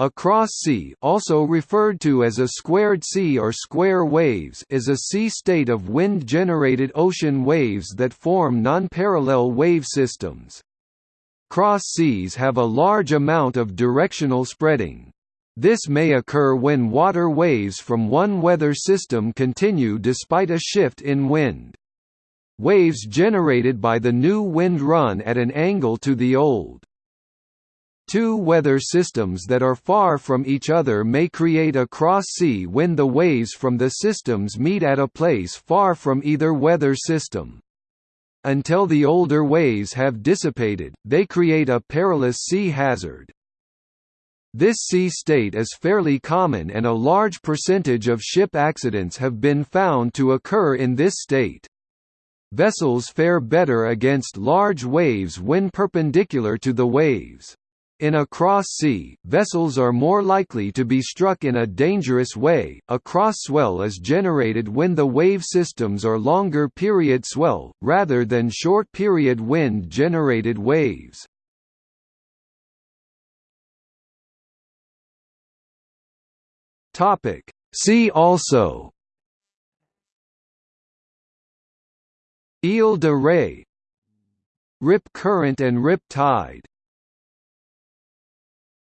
A cross sea also referred to as a squared sea or square waves is a sea state of wind-generated ocean waves that form non-parallel wave systems. Cross seas have a large amount of directional spreading. This may occur when water waves from one weather system continue despite a shift in wind. Waves generated by the new wind run at an angle to the old. Two weather systems that are far from each other may create a cross-sea when the waves from the systems meet at a place far from either weather system. Until the older waves have dissipated, they create a perilous sea hazard. This sea state is fairly common and a large percentage of ship accidents have been found to occur in this state. Vessels fare better against large waves when perpendicular to the waves. In a cross-sea, vessels are more likely to be struck in a dangerous way. A cross swell is generated when the wave systems are longer period swell, rather than short period wind generated waves. See also Ile de Ré Rip current and rip tide